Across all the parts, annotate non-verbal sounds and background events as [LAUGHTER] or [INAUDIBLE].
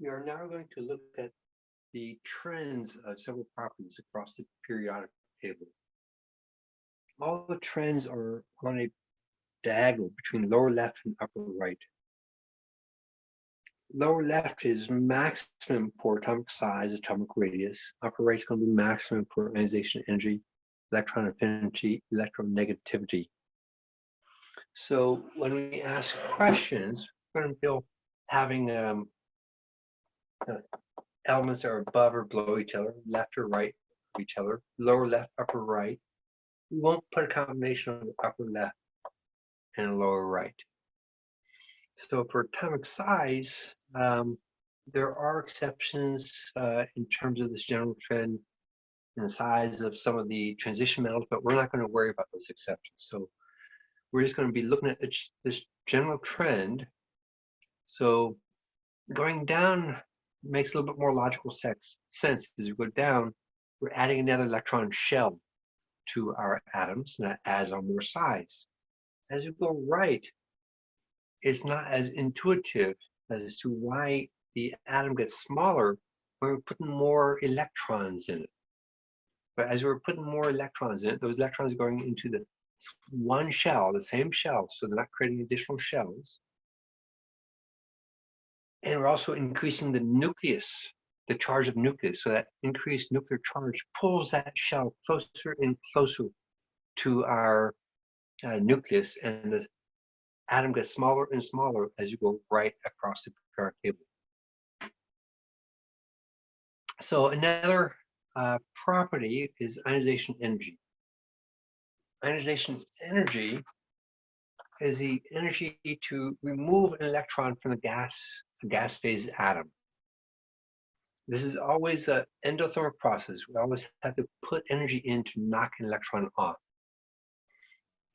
We are now going to look at the trends of several properties across the periodic table. All the trends are on a diagonal between lower left and upper right. Lower left is maximum for atomic size, atomic radius. Upper right is going to be maximum for ionization energy, electron affinity, electronegativity. So when we ask questions, we're going to be having um, elements that are above or below each other, left or right of each other, lower left, upper right. We won't put a combination of upper left and lower right. So for atomic size, um, there are exceptions uh, in terms of this general trend the size of some of the transition metals, but we're not going to worry about those exceptions. So we're just going to be looking at this general trend. So going down makes a little bit more logical sex, sense as we go down, we're adding another electron shell to our atoms, and that adds on more size. As we go right, it's not as intuitive as to why the atom gets smaller when we're putting more electrons in it. But as we're putting more electrons in it, those electrons are going into the one shell, the same shell, so they're not creating additional shells. And we're also increasing the nucleus, the charge of nucleus. So that increased nuclear charge pulls that shell closer and closer to our uh, nucleus, and the atom gets smaller and smaller as you go right across the periodic table. So another uh, property is ionization energy. Ionization energy is the energy to remove an electron from the gas a gas phase atom. This is always an endothermic process. We always have to put energy in to knock an electron off.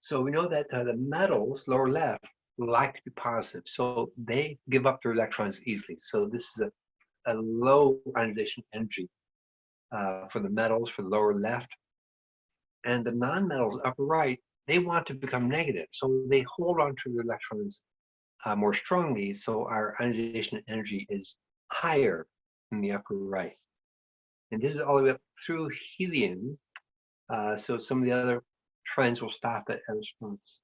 So we know that uh, the metals, lower left, like to be positive. So they give up their electrons easily. So this is a, a low ionization energy uh, for the metals for the lower left. And the non-metals upper right, they want to become negative. So they hold on to their electrons uh, more strongly, so our ionization energy is higher in the upper right. And this is all the way up through helium. Uh, so some of the other trends will stop at response.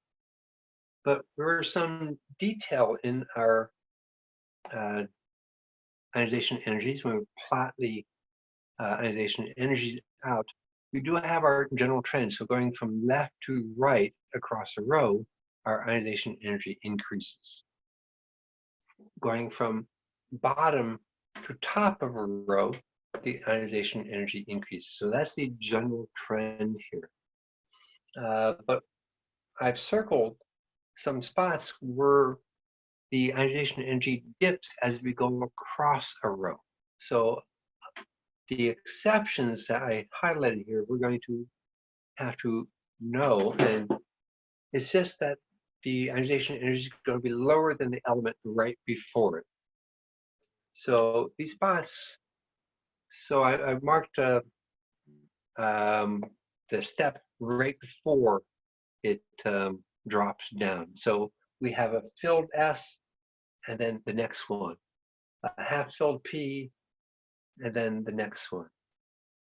But there are some detail in our uh, ionization energies. When we plot the uh, ionization energies out, we do have our general trend. So going from left to right across a row, our ionization energy increases going from bottom to top of a row, the ionization energy increases. So that's the general trend here. Uh, but I've circled some spots where the ionization energy dips as we go across a row. So the exceptions that I highlighted here, we're going to have to know. And it's just that the ionization energy is going to be lower than the element right before it. So these spots, so I, have marked uh, um, the step right before it um, drops down. So we have a filled S and then the next one, a half filled P and then the next one,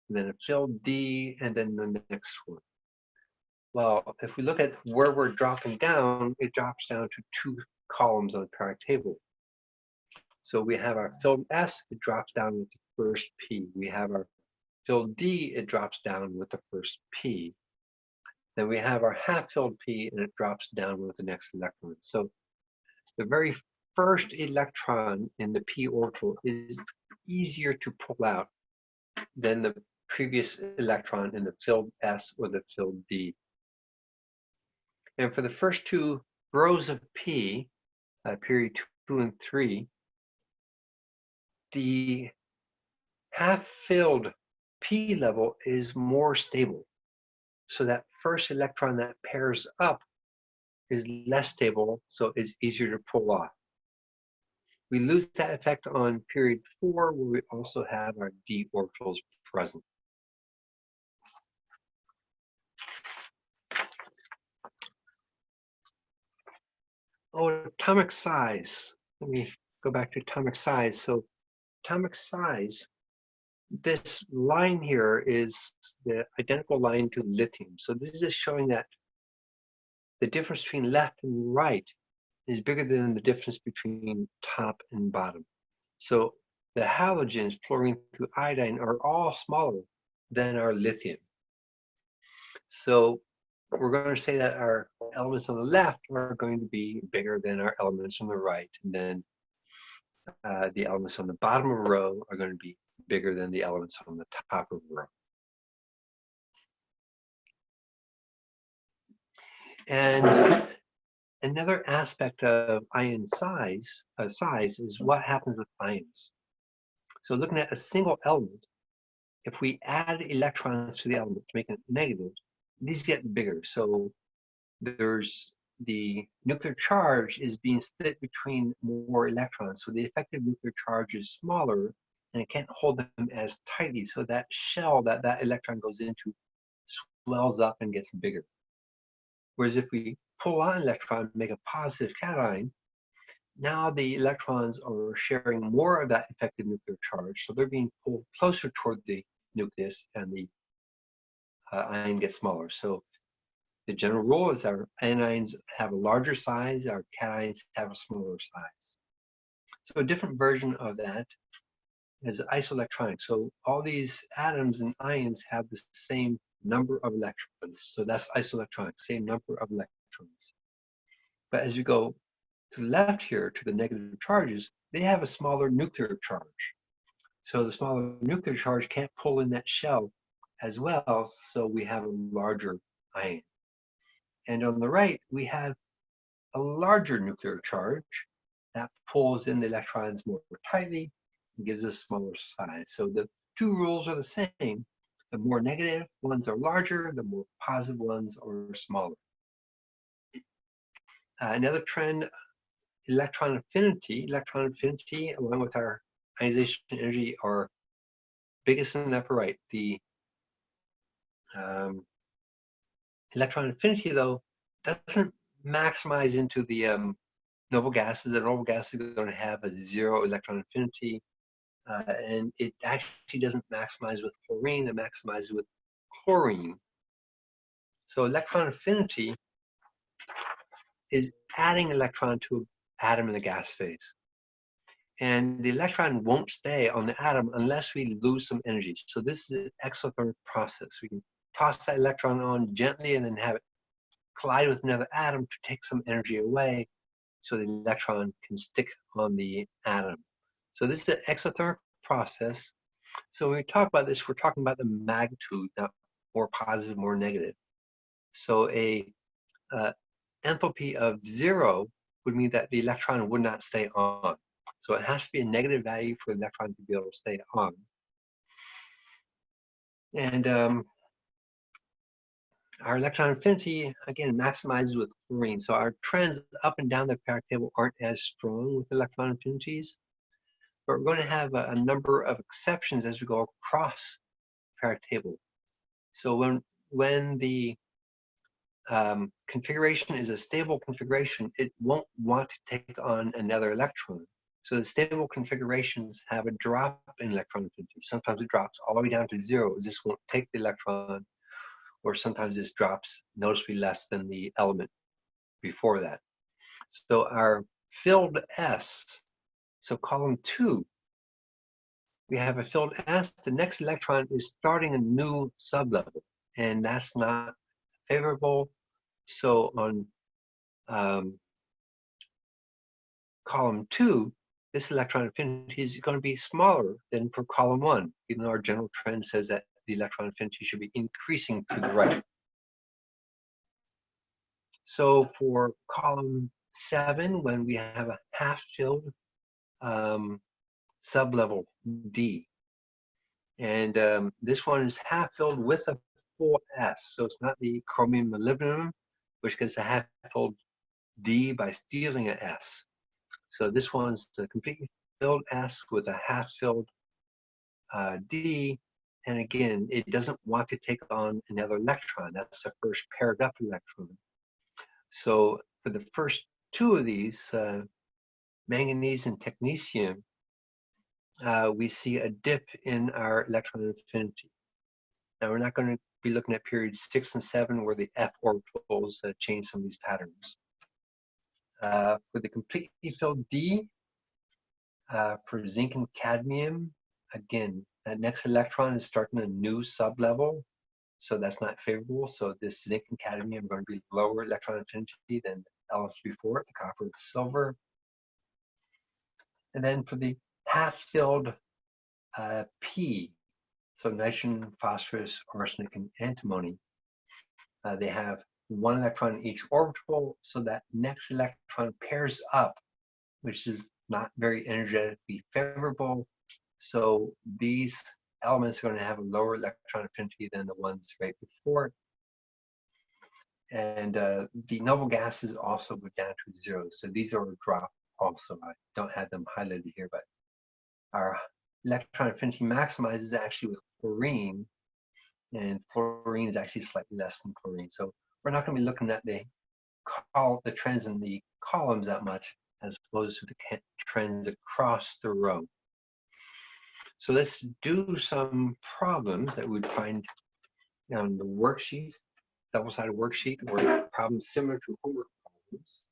and then a filled D and then the next one. Well, if we look at where we're dropping down, it drops down to two columns on the periodic table. So we have our filled S, it drops down with the first P. We have our filled D, it drops down with the first P. Then we have our half-filled P, and it drops down with the next electron. So the very first electron in the p orbital is easier to pull out than the previous electron in the filled S or the filled D. And for the first two rows of P, uh, period two and three, the half-filled P level is more stable. So that first electron that pairs up is less stable, so it's easier to pull off. We lose that effect on period four, where we also have our d orbitals present. Oh, atomic size. Let me go back to atomic size. So atomic size, this line here is the identical line to lithium. So this is showing that the difference between left and right is bigger than the difference between top and bottom. So the halogens, fluorine through iodine, are all smaller than our lithium. So we're going to say that our elements on the left are going to be bigger than our elements on the right. And then uh, the elements on the bottom of the row are going to be bigger than the elements on the top of the row. And another aspect of ion size, uh, size is what happens with ions. So looking at a single element, if we add electrons to the element to make it negative, these get bigger. So there's the nuclear charge is being split between more electrons. So the effective nuclear charge is smaller and it can't hold them as tightly. So that shell that that electron goes into swells up and gets bigger. Whereas if we pull on an electron, make a positive cation, now the electrons are sharing more of that effective nuclear charge. So they're being pulled closer toward the nucleus and the uh, ion gets smaller. So the general rule is our anions have a larger size, our cations have a smaller size. So a different version of that is isoelectronic. So all these atoms and ions have the same number of electrons. So that's isoelectronic, same number of electrons. But as you go to the left here, to the negative charges, they have a smaller nuclear charge. So the smaller nuclear charge can't pull in that shell as well, so we have a larger ion. And on the right, we have a larger nuclear charge that pulls in the electrons more tightly and gives us smaller size. So the two rules are the same. The more negative ones are larger, the more positive ones are smaller. Uh, another trend, electron affinity. Electron affinity, along with our ionization energy, are biggest in the upper right. The um, electron affinity, though, doesn't maximize into the um, noble gases. The noble gases are going to have a zero electron affinity. Uh, and it actually doesn't maximize with fluorine, it maximizes with chlorine. So electron affinity is adding electron to an atom in the gas phase. And the electron won't stay on the atom unless we lose some energy. So this is an exothermic process. We can toss that electron on gently and then have it collide with another atom to take some energy away so the electron can stick on the atom. So this is an exothermic process. So when we talk about this, we're talking about the magnitude, not more positive, more negative. So a uh, enthalpy of zero would mean that the electron would not stay on. So it has to be a negative value for the electron to be able to stay on. And um, our electron affinity, again, maximizes with fluorine. So our trends up and down the periodic table aren't as strong with electron affinities, but we're going to have a, a number of exceptions as we go across the periodic table. So when, when the um, configuration is a stable configuration, it won't want to take on another electron. So the stable configurations have a drop in electron affinity. Sometimes it drops all the way down to zero. It just won't take the electron or sometimes this drops noticeably less than the element before that. So our filled S, so column two, we have a filled S, the next electron is starting a new sublevel, and that's not favorable. So on um, column two, this electron affinity is going to be smaller than for column one, even though our general trend says that the electron affinity should be increasing to the right. So for column seven, when we have a half-filled um, sublevel D, and um, this one is half-filled with a 4s, so it's not the chromium molybdenum, which gets a half-filled D by stealing an S. So this one's the completely filled S with a half-filled uh, D, and again, it doesn't want to take on another electron. That's the first paired up electron. So for the first two of these, uh, manganese and technetium, uh, we see a dip in our electron affinity. Now we're not going to be looking at periods six and seven where the f orbitals uh, change some of these patterns. Uh, for the completely filled D, uh, for zinc and cadmium, again, that next electron is starting a new sublevel, so that's not favorable. So this zinc and cadmium are going to be lower electron affinity than elements before it, the copper the silver. And then for the half-filled uh, P, so nitrogen, phosphorus, arsenic, and antimony, uh, they have one electron in each orbital, so that next electron pairs up, which is not very energetically favorable. So these elements are going to have a lower electron affinity than the ones right before. And uh, the noble gases also go down to zero. So these are a drop also. I don't have them highlighted here, but our electron affinity maximizes actually with chlorine, and fluorine is actually slightly less than chlorine. So we're not going to be looking at the call the trends in the columns that much as opposed to the trends across the row. So let's do some problems that we'd find on the worksheets, double-sided worksheet, or problems similar to homework problems.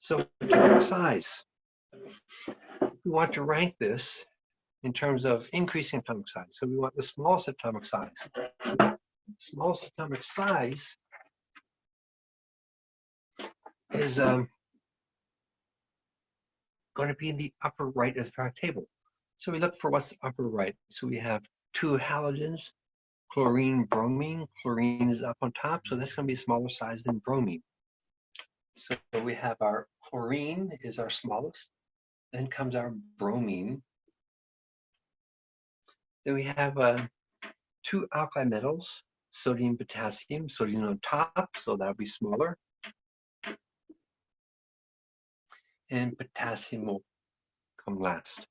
So size. We want to rank this in terms of increasing atomic size. So we want the smallest atomic size. Smallest atomic size is um, going to be in the upper right of our table. So we look for what's upper right. So we have two halogens, chlorine, bromine. Chlorine is up on top, so that's going to be smaller size than bromine. So we have our chlorine is our smallest. Then comes our bromine. Then we have uh, two alkali metals, sodium, potassium. Sodium on top, so that'll be smaller. And potassium will come last.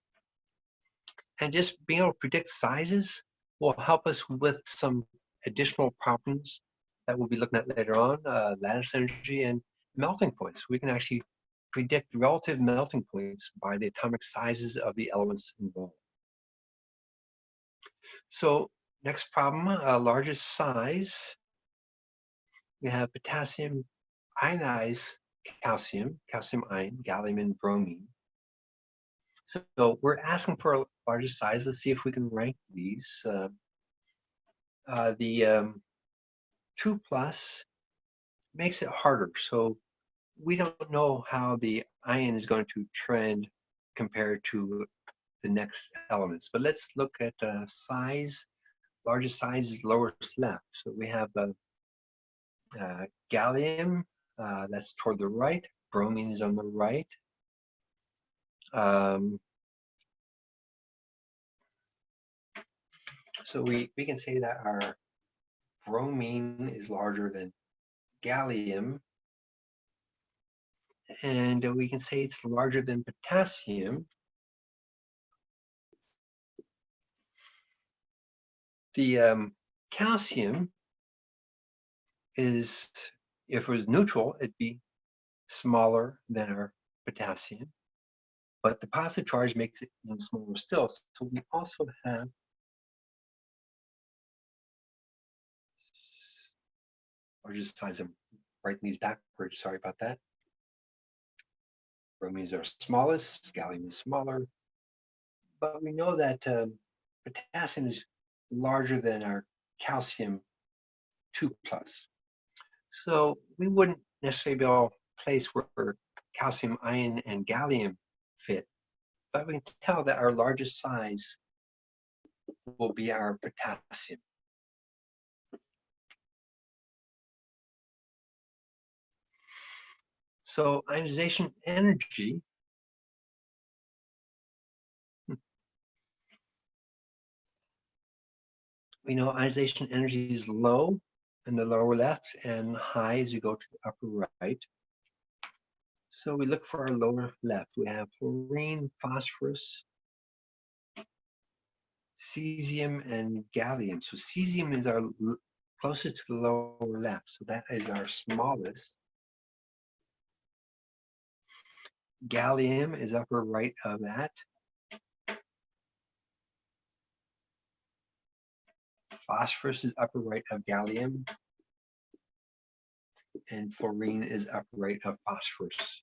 And just being able to predict sizes will help us with some additional problems that we'll be looking at later on, uh, lattice energy and melting points. We can actually predict relative melting points by the atomic sizes of the elements involved. So next problem, uh, largest size. We have potassium ionized calcium, calcium ion, gallium, and bromine. So, we're asking for a largest size. Let's see if we can rank these. Uh, uh, the um, 2 plus makes it harder. So we don't know how the ion is going to trend compared to the next elements. But let's look at uh, size. Largest size is lowest left. So we have uh, uh, gallium, uh, that's toward the right. Bromine is on the right. Um, so we, we can say that our bromine is larger than gallium and we can say it's larger than potassium. The um, calcium is, if it was neutral, it'd be smaller than our potassium. But the positive charge makes it even smaller still. So we also have or just times I'm writing these backwards, sorry about that. Bromines are smallest, gallium is smaller, but we know that um, potassium is larger than our calcium 2 plus. So we wouldn't necessarily be to place where calcium ion and gallium fit, but we can tell that our largest size will be our potassium. So ionization energy we know ionization energy is low in the lower left and high as you go to the upper right. So we look for our lower left. We have fluorine, phosphorus, cesium, and gallium. So cesium is our closest to the lower left. So that is our smallest. Gallium is upper right of that. Phosphorus is upper right of gallium. And fluorine is upper right of phosphorus.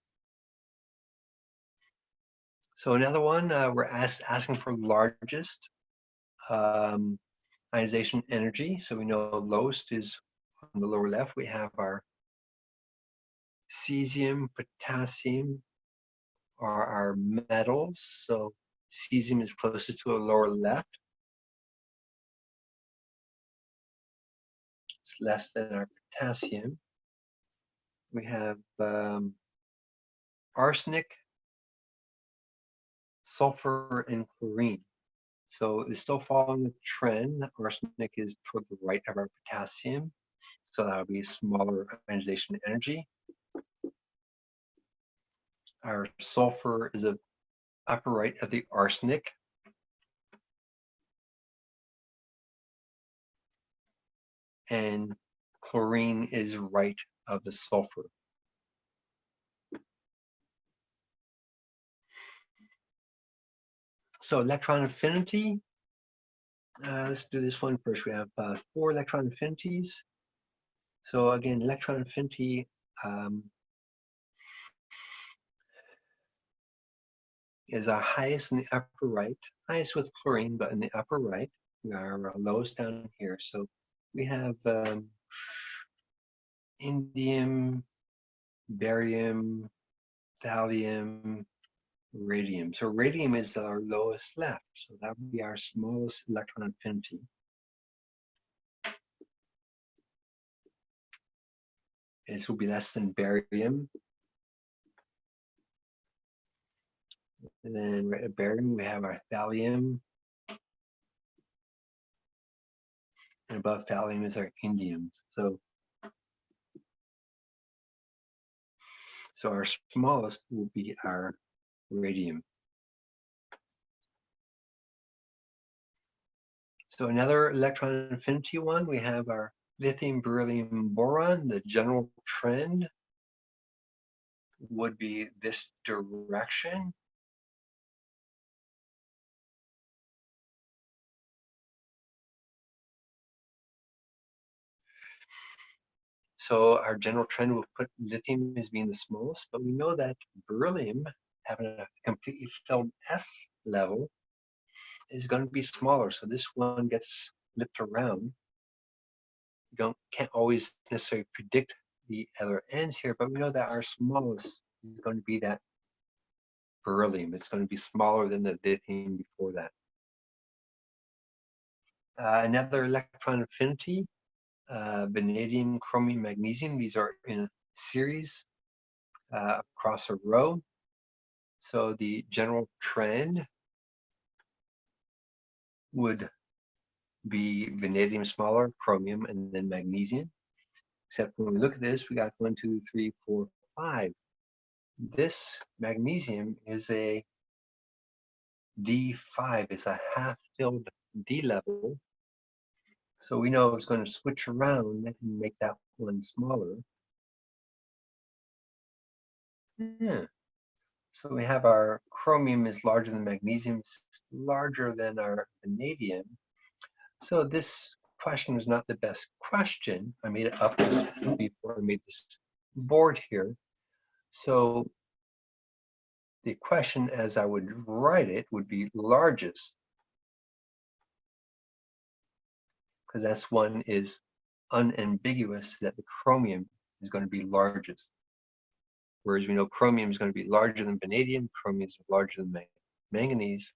So another one, uh, we're ask, asking for largest um, ionization energy. So we know lowest is on the lower left. We have our cesium, potassium are our metals. So cesium is closest to a lower left. It's less than our potassium. We have um, arsenic, sulfur, and chlorine. So it's still following the trend. Arsenic is toward the right of our potassium. So that would be smaller ionization energy. Our sulfur is a upper right of the arsenic. And chlorine is right of the sulfur. So electron affinity, uh, let's do this one first. We have uh, four electron affinities. So again, electron affinity um, is our highest in the upper right, highest with chlorine, but in the upper right, we are lowest down here. So we have um, indium, barium, thallium, radium. So radium is our lowest left. So that would be our smallest electron affinity. This will be less than barium. And then right at barium, we have our thallium. And above thallium is our indium. So, so our smallest will be our radium. So another electron affinity one, we have our lithium beryllium boron. The general trend would be this direction. So our general trend will put lithium as being the smallest, but we know that beryllium having a completely filled S level is going to be smaller. So this one gets flipped around. You don't can't always necessarily predict the other ends here, but we know that our smallest is going to be that beryllium. It's going to be smaller than the lithium before that. Uh, another electron affinity, uh, vanadium, chromium, manganese. These are in series uh, across a row. So the general trend would be vanadium smaller, chromium, and then manganese. Except when we look at this, we got one, two, three, four, five. This manganese is a D5, it's a half-filled D level. So we know it's going to switch around and make that one smaller. Yeah. So we have our chromium is larger than manganese, larger than our vanadium. So this question was not the best question. I made it up before I made this board here. So the question as I would write it would be largest. Because S1 is unambiguous that the chromium is going to be largest. Whereas we know chromium is going to be larger than vanadium, chromium is larger than manganese,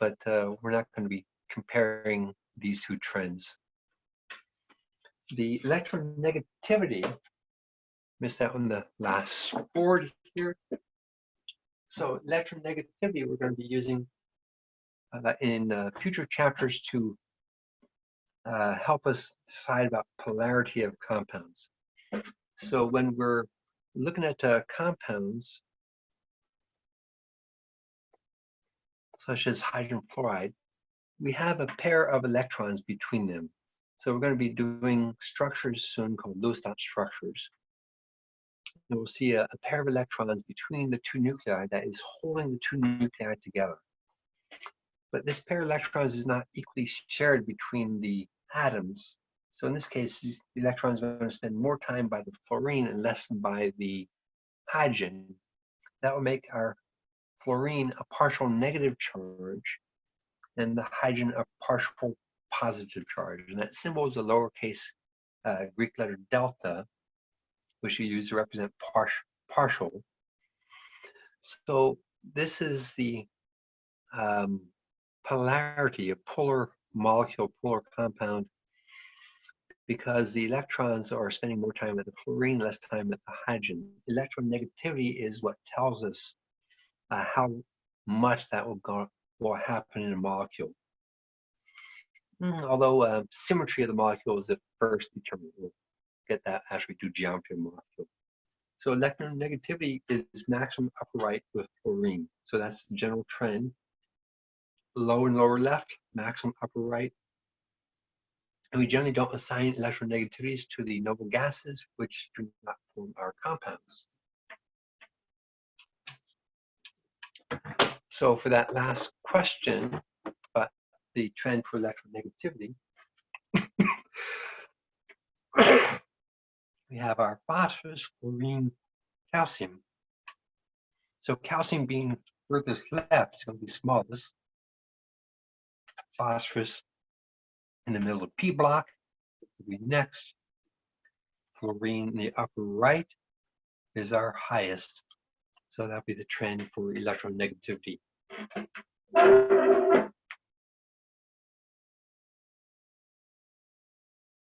but uh, we're not going to be comparing these two trends. The electronegativity, missed that on the last board here. So electronegativity we're going to be using uh, in uh, future chapters to uh, help us decide about polarity of compounds. So when we're looking at uh, compounds such as hydrogen fluoride, we have a pair of electrons between them. So we're going to be doing structures soon called Lewis dot structures. And we'll see a, a pair of electrons between the two nuclei that is holding the two nuclei together. But this pair of electrons is not equally shared between the atoms. So in this case, the electrons are going to spend more time by the fluorine and less by the hydrogen. That will make our fluorine a partial negative charge and the hydrogen a partial positive charge. And that symbol is a lowercase uh, Greek letter delta, which you use to represent par partial. So this is the um, polarity, a polar molecule, polar compound, because the electrons are spending more time at the fluorine, less time at the hydrogen. Electronegativity is what tells us uh, how much that will go will happen in a molecule. Mm, although uh, symmetry of the molecule is the first determinant. We'll get that as we do geometry of the molecule. So electronegativity is maximum upper right with fluorine. So that's the general trend. Lower and lower left, maximum upper right. And we generally don't assign electronegativities to the noble gases, which do not form our compounds. So for that last question, but the trend for electronegativity, [COUGHS] we have our phosphorus, fluorine, calcium. So calcium being furthest left is going to be smallest. Phosphorus in the middle of P block will be next. Fluorine in the upper right is our highest. So that'll be the trend for electronegativity.